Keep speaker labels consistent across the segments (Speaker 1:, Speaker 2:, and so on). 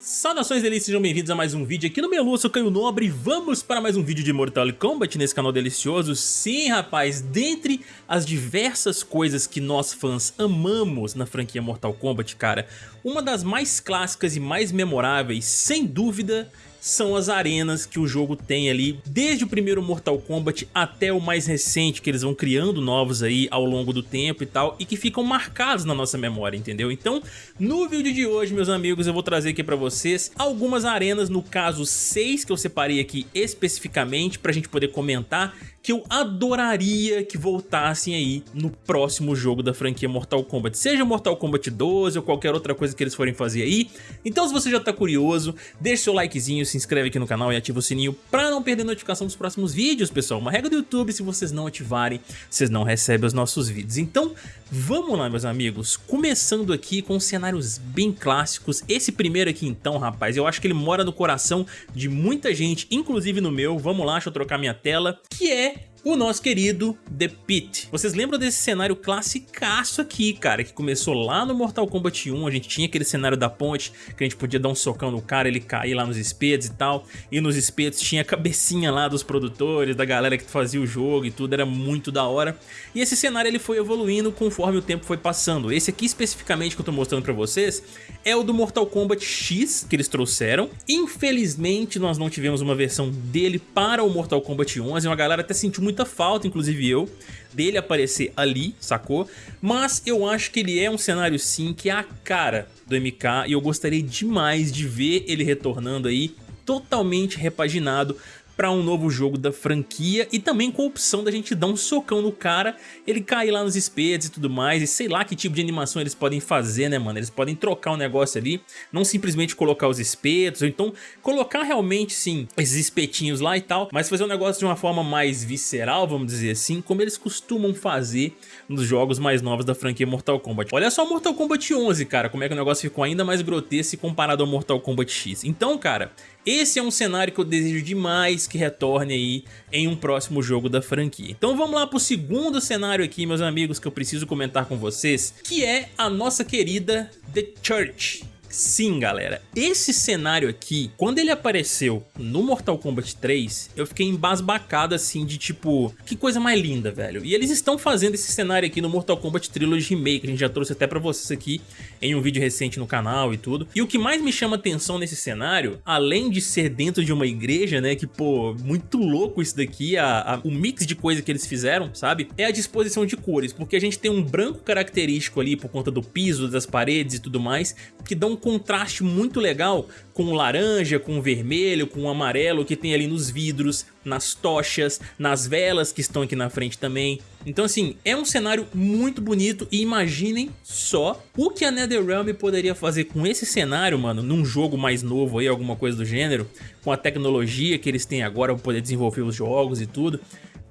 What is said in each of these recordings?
Speaker 1: Saudações delícias, sejam bem-vindos a mais um vídeo aqui no Melu, eu sou Caio Nobre e vamos para mais um vídeo de Mortal Kombat nesse canal delicioso. Sim, rapaz, dentre as diversas coisas que nós fãs amamos na franquia Mortal Kombat, cara, uma das mais clássicas e mais memoráveis, sem dúvida, são as arenas que o jogo tem ali, desde o primeiro Mortal Kombat até o mais recente, que eles vão criando novos aí ao longo do tempo e tal, e que ficam marcados na nossa memória, entendeu? Então, no vídeo de hoje, meus amigos, eu vou trazer aqui pra vocês algumas arenas, no caso seis que eu separei aqui especificamente pra gente poder comentar, que eu adoraria que voltassem aí no próximo jogo da franquia Mortal Kombat, seja Mortal Kombat 12 ou qualquer outra coisa que eles forem fazer aí. Então se você já tá curioso, deixa seu likezinho, se inscreve aqui no canal e ativa o sininho pra não perder notificação dos próximos vídeos, pessoal. Uma regra do YouTube, se vocês não ativarem, vocês não recebem os nossos vídeos. Então vamos lá, meus amigos, começando aqui com cenários bem clássicos. Esse primeiro aqui então, rapaz, eu acho que ele mora no coração de muita gente, inclusive no meu. Vamos lá, deixa eu trocar minha tela, que é o nosso querido The Pit. Vocês lembram desse cenário classicaço aqui, cara, que começou lá no Mortal Kombat 1, a gente tinha aquele cenário da ponte, que a gente podia dar um socão no cara, ele cair lá nos espetos e tal, e nos espetos tinha a cabecinha lá dos produtores, da galera que fazia o jogo e tudo, era muito da hora. E esse cenário ele foi evoluindo conforme o tempo foi passando. Esse aqui especificamente que eu tô mostrando pra vocês é o do Mortal Kombat X que eles trouxeram. Infelizmente nós não tivemos uma versão dele para o Mortal Kombat 11, uma galera até sentiu falta, inclusive eu, dele aparecer ali, sacou? Mas eu acho que ele é um cenário sim que é a cara do MK e eu gostaria demais de ver ele retornando aí totalmente repaginado para um novo jogo da franquia e também com a opção da gente dar um socão no cara, ele cair lá nos espetos e tudo mais, e sei lá que tipo de animação eles podem fazer, né, mano? Eles podem trocar o um negócio ali, não simplesmente colocar os espetos, ou então colocar realmente, sim, esses espetinhos lá e tal, mas fazer um negócio de uma forma mais visceral, vamos dizer assim, como eles costumam fazer nos jogos mais novos da franquia Mortal Kombat. Olha só Mortal Kombat 11, cara, como é que o negócio ficou ainda mais grotesco comparado ao Mortal Kombat X. Então, cara, esse é um cenário que eu desejo demais que retorne aí em um próximo jogo da franquia. Então vamos lá pro segundo cenário aqui, meus amigos, que eu preciso comentar com vocês, que é a nossa querida The Church. Sim, galera, esse cenário aqui, quando ele apareceu no Mortal Kombat 3, eu fiquei embasbacado assim de tipo, que coisa mais linda, velho. E eles estão fazendo esse cenário aqui no Mortal Kombat Trilogy Remake, a gente já trouxe até pra vocês aqui em um vídeo recente no canal e tudo. E o que mais me chama atenção nesse cenário, além de ser dentro de uma igreja, né, que pô, muito louco isso daqui, a, a, o mix de coisa que eles fizeram, sabe? É a disposição de cores, porque a gente tem um branco característico ali por conta do piso, das paredes e tudo mais, que dão contraste muito legal com o laranja, com o vermelho, com o amarelo que tem ali nos vidros, nas tochas, nas velas que estão aqui na frente também. Então assim, é um cenário muito bonito e imaginem só o que a NetherRealm poderia fazer com esse cenário, mano, num jogo mais novo aí, alguma coisa do gênero, com a tecnologia que eles têm agora para poder desenvolver os jogos e tudo.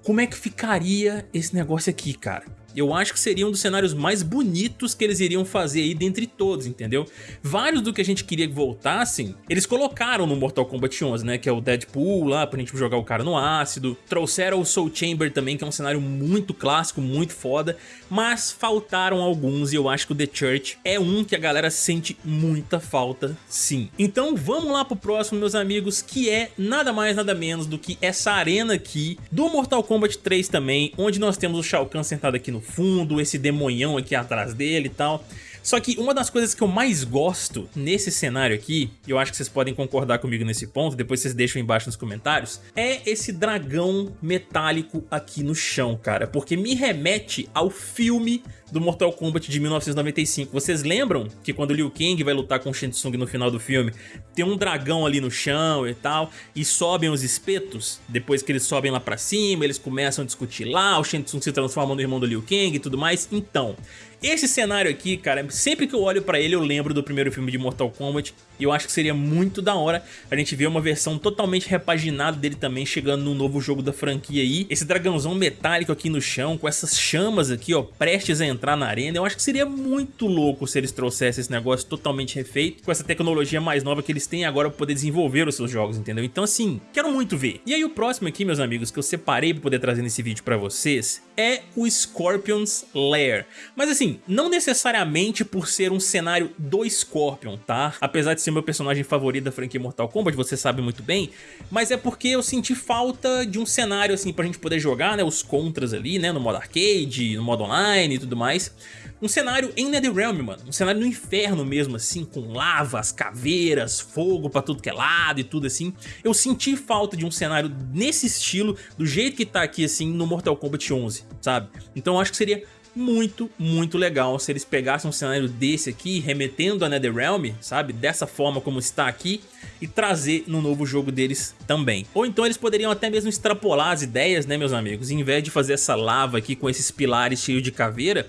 Speaker 1: Como é que ficaria esse negócio aqui, cara? Eu acho que seria um dos cenários mais bonitos que eles iriam fazer aí dentre todos, entendeu? Vários do que a gente queria que voltassem, eles colocaram no Mortal Kombat 11, né, que é o Deadpool lá, pra gente jogar o cara no ácido, trouxeram o Soul Chamber também, que é um cenário muito clássico, muito foda, mas faltaram alguns e eu acho que o The Church é um que a galera sente muita falta, sim. Então vamos lá pro próximo, meus amigos, que é nada mais nada menos do que essa arena aqui do Mortal Kombat 3 também, onde nós temos o Shao Kahn sentado aqui no fundo, esse demonhão aqui atrás dele e tal. Só que uma das coisas que eu mais gosto nesse cenário aqui, e eu acho que vocês podem concordar comigo nesse ponto, depois vocês deixam embaixo nos comentários, é esse dragão metálico aqui no chão, cara, porque me remete ao filme do Mortal Kombat de 1995. Vocês lembram que quando Liu Kang vai lutar com Shang Tsung no final do filme, tem um dragão ali no chão e tal, e sobem os espetos? Depois que eles sobem lá pra cima, eles começam a discutir lá, o Shang Tsung se transforma no irmão do Liu Kang e tudo mais. Então, esse cenário aqui, cara, sempre que eu olho pra ele eu lembro do primeiro filme de Mortal Kombat e eu acho que seria muito da hora a gente ver uma versão totalmente repaginada dele também chegando no novo jogo da franquia aí. Esse dragãozão metálico aqui no chão, com essas chamas aqui, ó, prestes a entrar na arena. Eu acho que seria muito louco se eles trouxessem esse negócio totalmente refeito, com essa tecnologia mais nova que eles têm agora pra poder desenvolver os seus jogos, entendeu? Então assim, quero muito ver. E aí o próximo aqui, meus amigos, que eu separei pra poder trazer nesse vídeo pra vocês, é o Scorpion's Lair. Mas assim, não necessariamente por ser um cenário do Scorpion, tá? Apesar de ser meu personagem favorito da franquia Mortal Kombat, você sabe muito bem, mas é porque eu senti falta de um cenário assim pra gente poder jogar, né, os contras ali, né, no modo arcade, no modo online e tudo mais. Um cenário em Netherrealm, mano, um cenário no inferno mesmo, assim, com lavas, caveiras, fogo pra tudo que é lado e tudo assim. Eu senti falta de um cenário nesse estilo, do jeito que tá aqui, assim, no Mortal Kombat 11, sabe? Então acho que seria muito, muito legal se eles pegassem um cenário desse aqui, remetendo a Netherrealm, sabe? Dessa forma como está aqui, e trazer no novo jogo deles também. Ou então eles poderiam até mesmo extrapolar as ideias, né, meus amigos? Em vez de fazer essa lava aqui com esses pilares cheios de caveira,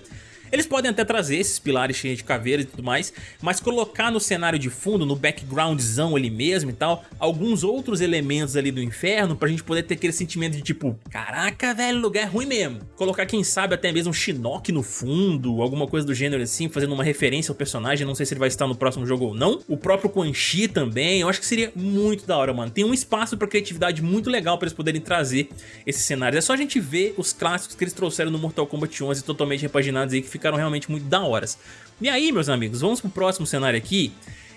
Speaker 1: eles podem até trazer esses pilares cheios de caveiras e tudo mais, mas colocar no cenário de fundo, no backgroundzão ali mesmo e tal, alguns outros elementos ali do inferno pra gente poder ter aquele sentimento de tipo, caraca, velho, lugar é ruim mesmo. Colocar, quem sabe, até mesmo um Shinnok no fundo, alguma coisa do gênero assim, fazendo uma referência ao personagem, não sei se ele vai estar no próximo jogo ou não. O próprio Quan Chi também, eu acho que seria muito da hora, mano. Tem um espaço pra criatividade muito legal pra eles poderem trazer esses cenários. É só a gente ver os clássicos que eles trouxeram no Mortal Kombat 11 totalmente repaginados aí, que ficaram realmente muito da horas. E aí, meus amigos, vamos pro próximo cenário aqui.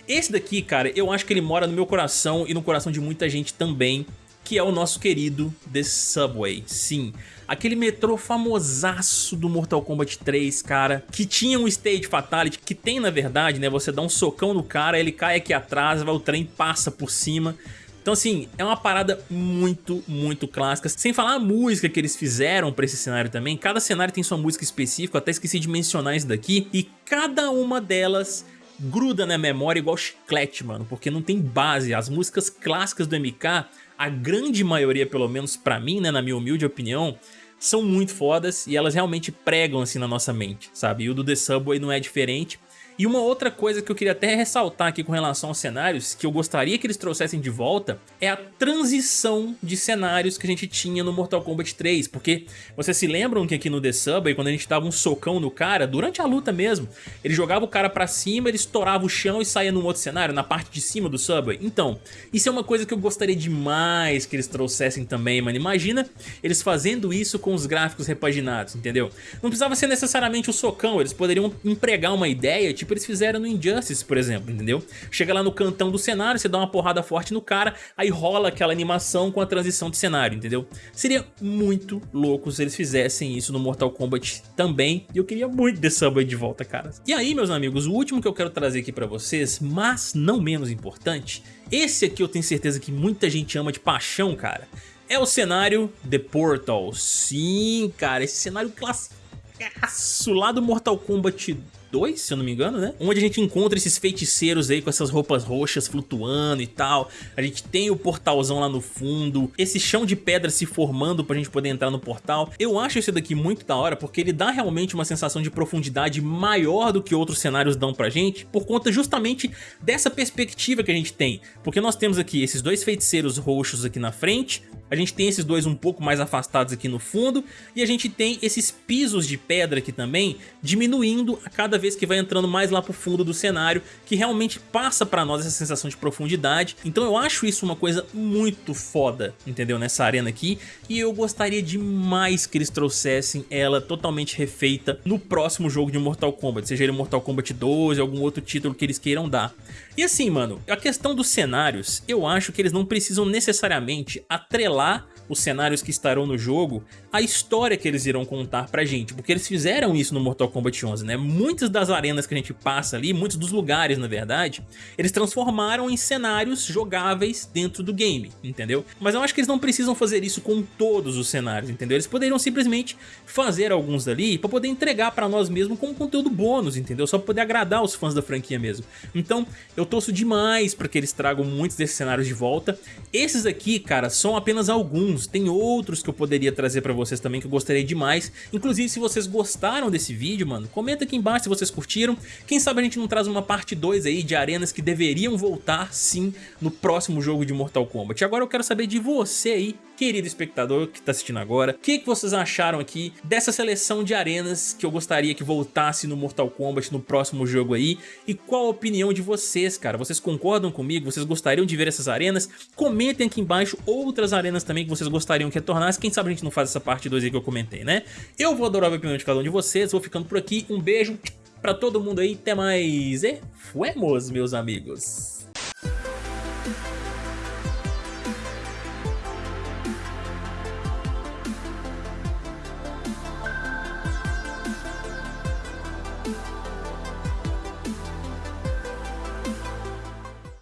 Speaker 1: Esse daqui, cara, eu acho que ele mora no meu coração e no coração de muita gente também, que é o nosso querido The Subway. Sim, aquele metrô famosaço do Mortal Kombat 3, cara, que tinha um Stage Fatality, que tem na verdade, né, você dá um socão no cara, ele cai aqui atrás, o trem passa por cima então assim, é uma parada muito, muito clássica. Sem falar a música que eles fizeram pra esse cenário também. Cada cenário tem sua música específica, até esqueci de mencionar isso daqui. E cada uma delas gruda na memória igual chiclete, mano. Porque não tem base. As músicas clássicas do MK, a grande maioria, pelo menos pra mim, né, na minha humilde opinião, são muito fodas e elas realmente pregam assim na nossa mente, sabe? E o do The Subway não é diferente. E uma outra coisa que eu queria até ressaltar aqui com relação aos cenários, que eu gostaria que eles trouxessem de volta, é a transição de cenários que a gente tinha no Mortal Kombat 3, porque vocês se lembram que aqui no The Subway, quando a gente dava um socão no cara, durante a luta mesmo, ele jogava o cara pra cima, ele estourava o chão e saía num outro cenário, na parte de cima do Subway. Então, isso é uma coisa que eu gostaria demais que eles trouxessem também, mano. Imagina eles fazendo isso com os gráficos repaginados, entendeu? Não precisava ser necessariamente o socão, eles poderiam empregar uma ideia, tipo eles fizeram no Injustice, por exemplo, entendeu? Chega lá no cantão do cenário, você dá uma porrada forte no cara, aí rola aquela animação com a transição de cenário, entendeu? Seria muito louco se eles fizessem isso no Mortal Kombat também, e eu queria muito The Subway de volta, cara. E aí, meus amigos, o último que eu quero trazer aqui pra vocês, mas não menos importante, esse aqui eu tenho certeza que muita gente ama de paixão, cara, é o cenário The Portal. Sim, cara, esse cenário clássico lá do Mortal Kombat 2, se eu não me engano, né? Onde a gente encontra esses feiticeiros aí com essas roupas roxas flutuando e tal. A gente tem o portalzão lá no fundo, esse chão de pedra se formando pra gente poder entrar no portal. Eu acho esse daqui muito da hora porque ele dá realmente uma sensação de profundidade maior do que outros cenários dão pra gente, por conta justamente dessa perspectiva que a gente tem. Porque nós temos aqui esses dois feiticeiros roxos aqui na frente, a gente tem esses dois um pouco mais afastados aqui no fundo, e a gente tem esses pisos de pedra aqui também, diminuindo a cada vez que vai entrando mais lá pro fundo do cenário, que realmente passa pra nós essa sensação de profundidade. Então eu acho isso uma coisa muito foda, entendeu? Nessa arena aqui, e eu gostaria demais que eles trouxessem ela totalmente refeita no próximo jogo de Mortal Kombat, seja ele Mortal Kombat 12, algum outro título que eles queiram dar. E assim, mano, a questão dos cenários, eu acho que eles não precisam necessariamente atrelar os cenários que estarão no jogo, a história que eles irão contar pra gente, porque eles fizeram isso no Mortal Kombat 11, né? Muitas das arenas que a gente passa ali, muitos dos lugares, na verdade, eles transformaram em cenários jogáveis dentro do game, entendeu? Mas eu acho que eles não precisam fazer isso com todos os cenários, entendeu? Eles poderiam simplesmente fazer alguns dali pra poder entregar pra nós mesmos como conteúdo bônus, entendeu? Só pra poder agradar os fãs da franquia mesmo. Então, eu torço demais pra que eles tragam muitos desses cenários de volta. Esses aqui, cara, são apenas alguns alguns, tem outros que eu poderia trazer pra vocês também que eu gostaria demais. Inclusive, se vocês gostaram desse vídeo, mano, comenta aqui embaixo se vocês curtiram. Quem sabe a gente não traz uma parte 2 aí de arenas que deveriam voltar, sim, no próximo jogo de Mortal Kombat. Agora eu quero saber de você aí, querido espectador que tá assistindo agora, o que, que vocês acharam aqui dessa seleção de arenas que eu gostaria que voltasse no Mortal Kombat no próximo jogo aí, e qual a opinião de vocês, cara? Vocês concordam comigo? Vocês gostariam de ver essas arenas? Comentem aqui embaixo outras arenas também que vocês gostariam que retornasse, quem sabe a gente não faz essa parte 2 aí que eu comentei, né? Eu vou adorar a opinião de cada um de vocês, vou ficando por aqui, um beijo pra todo mundo aí, até mais e fuemos, meus amigos!